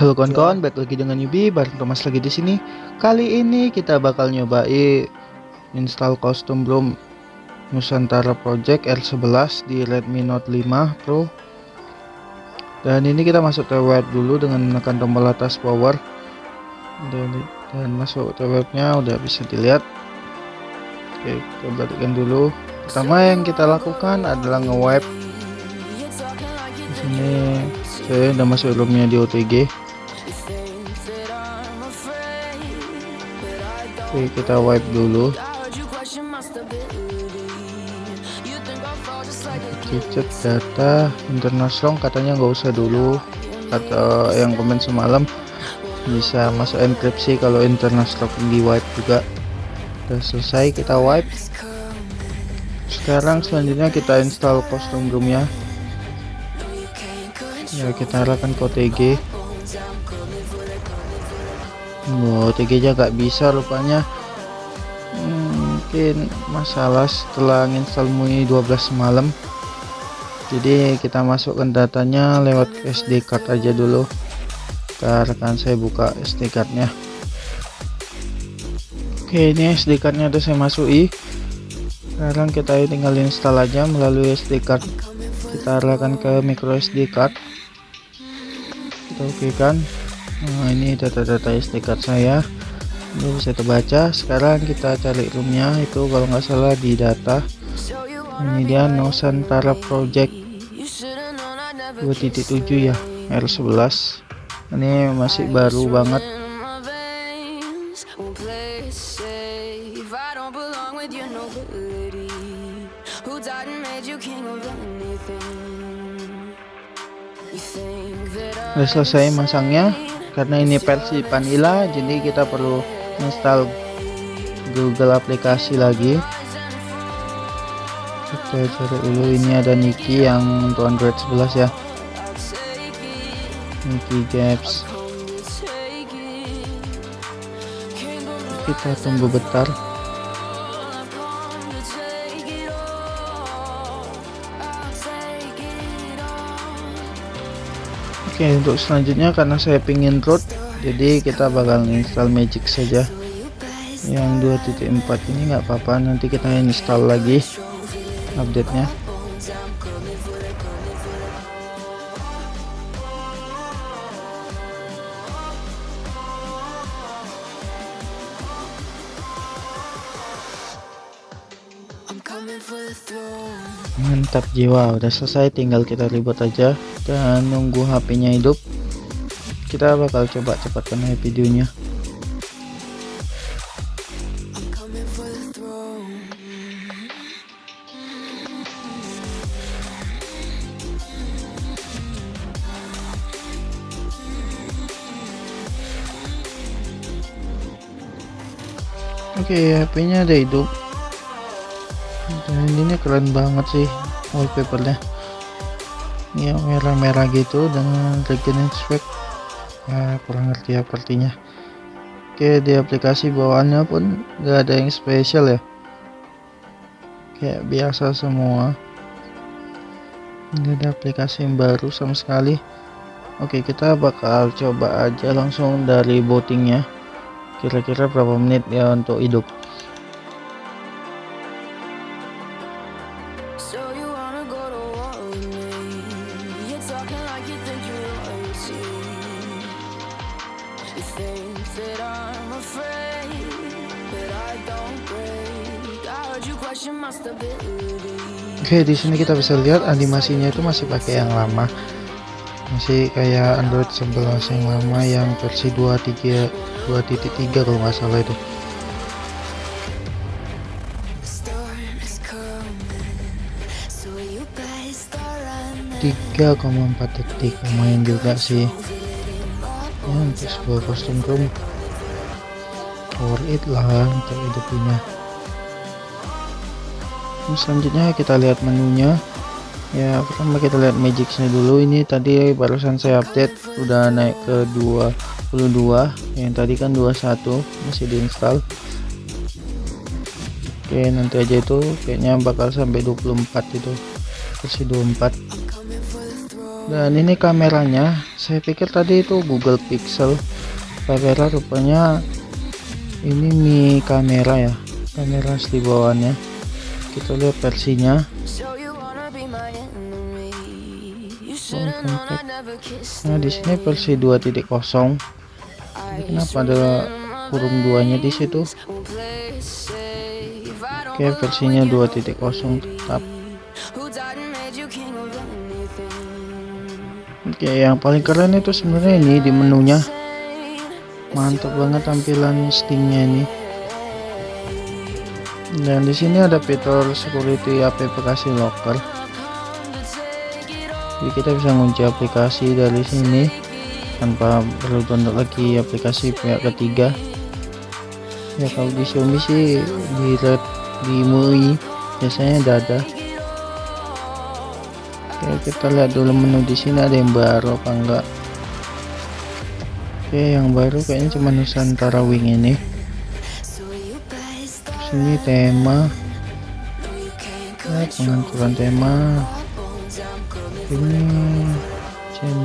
Halo kawan-kawan, balik lagi dengan Yubi, bareng Thomas lagi di sini. Kali ini kita bakal nyobain install custom ROM Nusantara Project R11 di Redmi Note 5 Pro. Dan ini kita masuk ke web dulu dengan menekan tombol atas power. Dan, dan masuk ke webnya udah bisa dilihat. Oke, kita balikkan dulu. Pertama yang kita lakukan adalah nge-wipe. Di sini saya udah masuk roomnya di OTG. Oke kita wipe dulu. Cicet data. Internasional katanya nggak usah dulu. Atau yang komen semalam bisa masuk enkripsi kalau internasional di wipe juga. Udah selesai kita wipe. Sekarang selanjutnya kita install kostum roomnya. Ya kita arahkan ke OTG Wow, TG nya gak bisa rupanya. Mungkin masalah setelah install MUI 12 malam. Jadi kita masukkan datanya lewat SD card aja dulu. Karena saya buka SD cardnya. Oke ini SD cardnya udah saya masuki sekarang kita tinggal install aja melalui SD card. Kita arahkan ke micro SD card. Kita oke kan nah ini data-data SD card saya. Ini bisa terbaca. Sekarang kita cari roomnya. Itu kalau nggak salah di data. Ini dia Nusantara Project 2.7 ya R11 ini masih baru banget. Udah selesai masangnya karena ini versi vanilla jadi kita perlu install Google aplikasi lagi. Kita cari dulu. Ini ada Niki yang untuk Android 11 ya. Niki Gaps kita tunggu bentar Oke untuk selanjutnya karena saya pingin root jadi kita bakal install magic saja. Yang 2.4 ini nggak apa-apa nanti kita install lagi update nya mantap jiwa udah selesai tinggal kita ribut aja dan nunggu HP-nya hidup. Kita bakal coba cepatkan videonya. Oke okay, HP-nya ada hidup dan ini keren banget sih wallpapernya. Yang merah-merah gitu dengan Regenerate Spec ya kurang ngerti apa artinya. Oke di aplikasi bawaannya pun gak ada yang spesial ya. Kayak biasa semua. Gak ada aplikasi yang baru sama sekali. Oke kita bakal coba aja langsung dari bootingnya. Kira-kira berapa menit ya untuk hidup Oke, di sini kita bisa lihat animasinya itu masih pakai yang lama. Masih kayak Android 11 yang lama yang versi 23 2.3 kalau nggak salah itu. tiga koma empat detik lumayan juga sih ya untuk sebuah kostum room worth it lah untuk hidupnya selanjutnya kita lihat menunya. Ya pertama kita lihat magicsnya dulu. Ini tadi barusan saya update udah naik ke 22 yang tadi kan 21 masih diinstal. Oke nanti aja itu kayaknya bakal sampai 24 itu. Versi 24 dan ini kameranya saya pikir tadi itu Google Pixel. Kamera rupanya ini Mi kamera ya kamera asli bawaannya kita lihat versinya nah di sini versi 2.0 kenapa ada kurung duanya di situ oke versinya 2.0 tetap Oke, yang paling keren itu sebenarnya ini di menunya. Mantap banget tampilan Steamnya ini. Dan di sini ada fitur security aplikasi locker. Jadi kita bisa ngunci aplikasi dari sini tanpa perlu download lagi aplikasi pihak ketiga. Ya kalau di Xiaomi sih di Red di MUI biasanya ada ada. Oke, kita lihat dulu menu di sini ada yang baru apa enggak. Oke, yang baru kayaknya cuma Nusantara Wing ini. Sini tema. Ya, pengaturan tema. Ini chain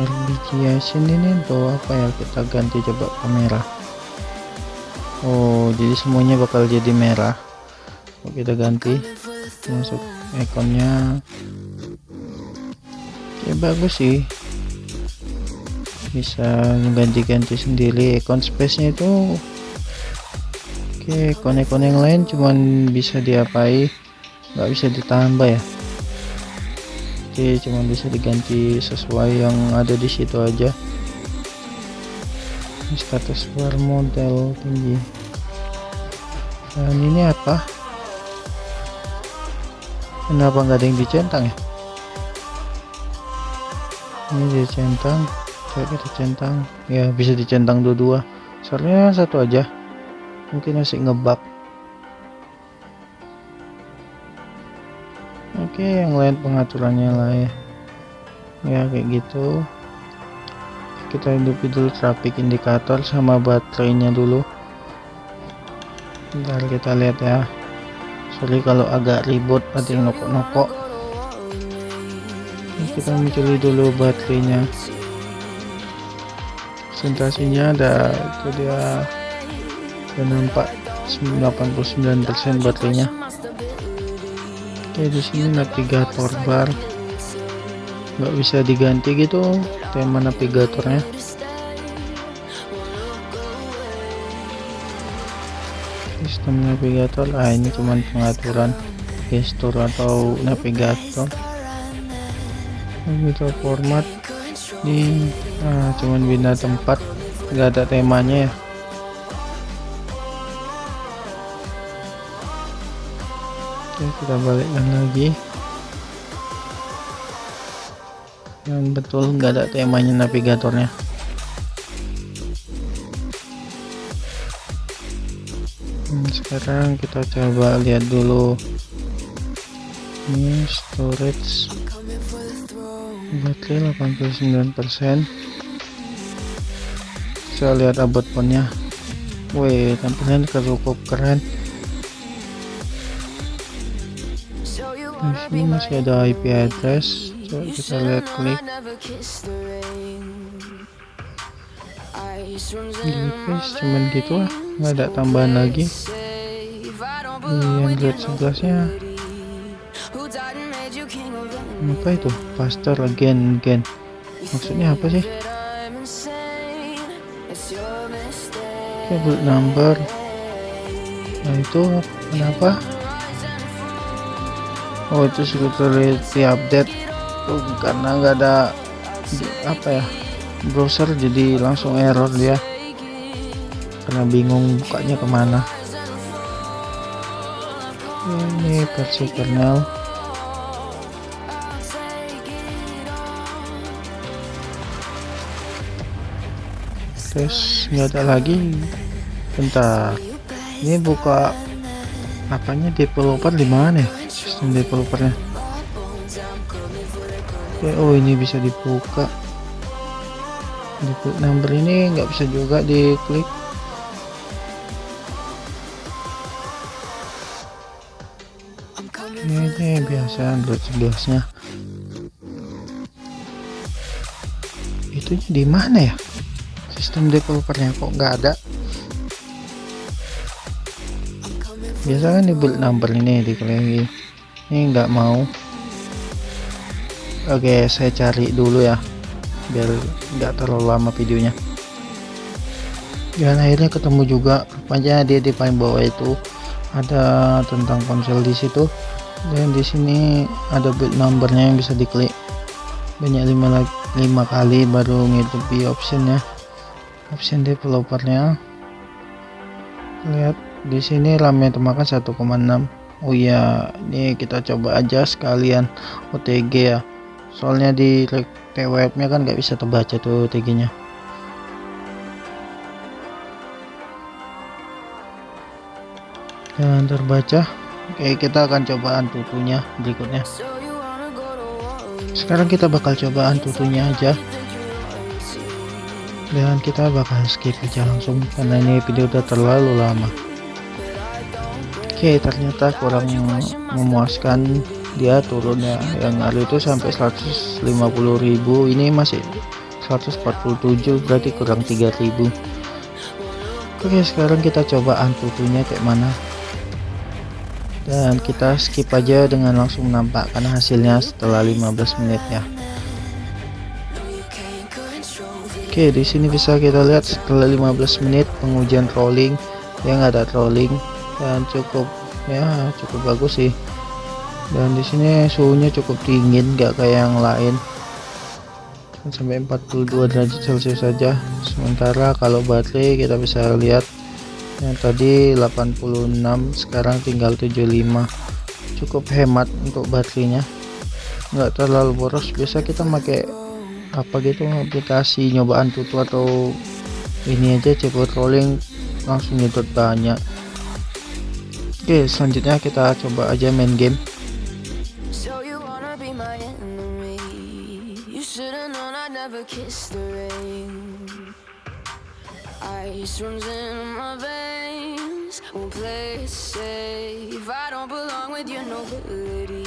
RBGiation ini untuk apa ya? Kita ganti coba kamera. Oh, jadi semuanya bakal jadi merah. Oke, kita ganti masuk ekonnya ya bagus sih bisa ganti-ganti sendiri ekon space nya itu oke ekon-ekon yang lain cuman bisa diapai nggak bisa ditambah ya? Oke cuma bisa diganti sesuai yang ada di situ aja. Status war model tinggi. Dan ini apa? Kenapa nggak ada yang dicentang ya? Ini dicentang kayak kita centang. Ya bisa dicentang dua-dua. Soalnya satu aja mungkin masih ngebug oke yang lain pengaturannya lah ya. Ya kayak gitu. Kita hidupi dulu traffic indikator sama baterainya dulu. Bentar kita lihat ya. Sorry kalau agak ribut ada yang nokok-nokok kita mencuri dulu baterainya. Presentasinya ada itu dia ada nampak 89% baterainya oke di sini navigator bar. Nggak bisa diganti gitu tema navigatornya. Sistem navigator ah ini cuman pengaturan gestur atau navigator. Gitu format ini ah, cuman bina tempat. Nggak ada temanya ya kita balikkan lagi. Yang betul nggak ada temanya navigatornya. Hmm, sekarang kita coba lihat dulu. Ini storage baterai 89% saya lihat abot ponnya. Wih tampilan cukup keren di sini masih ada IP address. Coba kita lihat klik. Device cuman gitu lah. Nggak ada tambahan lagi. Di Android 11 nya apa itu? Faster again again. Maksudnya apa sih? Oke number. Nah itu kenapa oh itu security update. Tuh karena nggak ada apa ya browser jadi langsung error dia. Karena bingung bukanya ke mana. Ini versi kernel. Guys nggak ada lagi. Bentar. Ini buka apanya? Developer di mana ya sistem developernya. Oke oh ini bisa dibuka. Di number ini nggak bisa juga diklik. Ini, ini biasa Android 11 nya itu di mana ya? Sistem developernya kok nggak ada? Biasa kan di build number ini diklik lagi ini nggak mau. Oke saya cari dulu ya biar nggak terlalu lama videonya. Dan akhirnya ketemu juga. Rupanya dia di paling bawah itu ada tentang ponsel di situ. Dan di sini ada build numbernya yang bisa diklik. Banyak lima lima kali baru ngidupi optionnya. Option developernya. Lihat di sini RAM yang termakan 1,6 Oh iya ini kita coba aja sekalian OTG ya. Soalnya di TWF nya kan nggak bisa terbaca tuh OTG nya dan terbaca. Oke kita akan cobaan tutunya berikutnya. Sekarang kita bakal cobaan tutunya aja. Dan kita bakal skip aja langsung karena ini video udah terlalu lama oke ternyata kurang memuaskan dia turun ya. Yang lalu itu sampai 150.000 ini masih 147 berarti kurang 3000 oke sekarang kita coba antutunya kayak mana. Dan kita skip aja dengan langsung menampakkan hasilnya setelah 15 menit ya. Oke di sini bisa kita lihat setelah 15 menit pengujian trolling yang ada trolling dan cukup ya cukup bagus sih. Dan di sini suhunya cukup dingin gak kayak yang lain. Sampai 42 derajat celcius saja. Sementara kalau baterai kita bisa lihat yang tadi 86 sekarang tinggal 75 cukup hemat untuk baterainya nggak terlalu boros. Biasa kita pakai apa gitu aplikasi nyobaan tutu atau ini aja cepet rolling langsung nyedot banyak oke selanjutnya kita coba aja main game. Ice runs in my veins. Won't play it safe. I don't belong with your nobility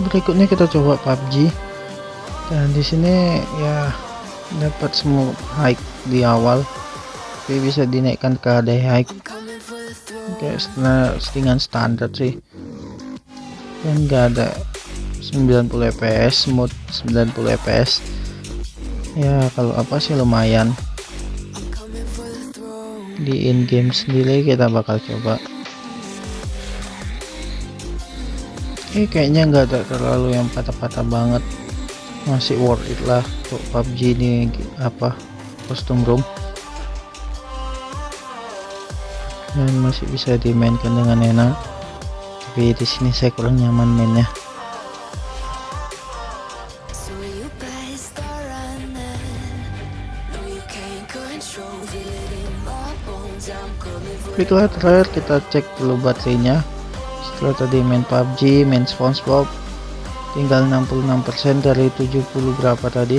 Berikutnya kita coba PUBG dan di sini ya dapat semua high di awal. Tapi bisa dinaikkan ke ada high kayak settingan standar sih. Dan enggak ada 90 fps mode 90 fps ya kalau apa sih lumayan. Di in game sendiri kita bakal coba. Eh kayaknya nggak ada terlalu yang patah-patah banget masih worth it lah untuk PUBG ini apa custom room. Dan masih bisa dimainkan dengan enak. Tapi di sini saya kurang nyaman mainnya. Baiklah terakhir kita cek dulu baterainya. Setelah tadi main PUBG main SpongeBob tinggal 66% dari 70 berapa tadi?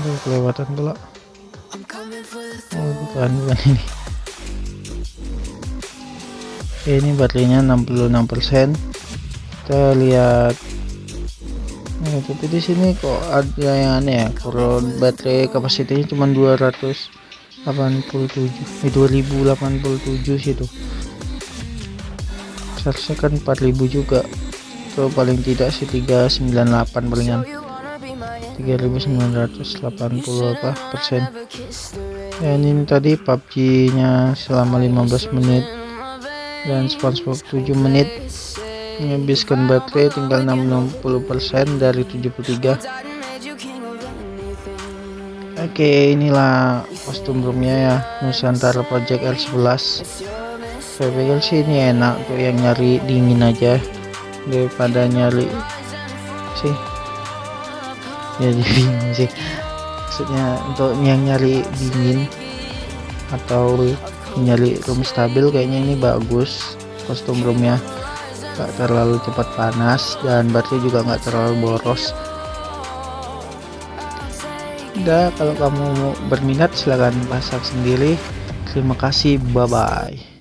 Aduh, kelewatan pula. Oh bukan bukan ini. Oke, ini baterainya 66% kita lihat. Nah, tapi di sini kok ada yang aneh ya? Kurang baterai kapasitasnya cuma 287 eh 2087 situ seharusnya kan 4000 juga atau paling tidak sih 398 palingan 3980 apa persen. Dan ini tadi PUBG nya selama 15 menit dan SpongeBob 7 menit. Menghabiskan baterai tinggal 60% dari 73 oke inilah kostum roomnya ya Nusantara Project L11 saya pikir sih ini enak tuh yang nyari dingin aja daripada nyari sih. Ya jadi sih. Maksudnya untuk yang nyari dingin atau nyari room stabil kayaknya ini bagus. Kostum roomnya gak terlalu cepat panas dan baterai juga nggak terlalu boros. Udah kalau kamu berminat silahkan pasang sendiri. Terima kasih bye bye